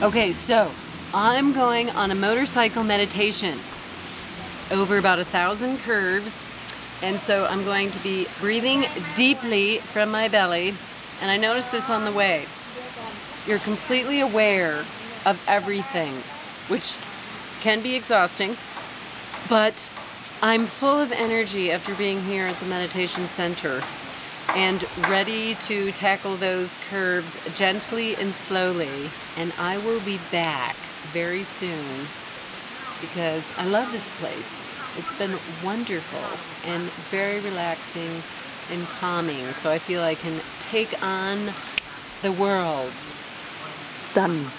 Okay, so I'm going on a motorcycle meditation over about a thousand curves. And so I'm going to be breathing deeply from my belly. And I noticed this on the way. You're completely aware of everything, which can be exhausting, but I'm full of energy after being here at the meditation center and ready to tackle those curves gently and slowly. And I will be back very soon because I love this place. It's been wonderful and very relaxing and calming. So I feel I can take on the world. Done.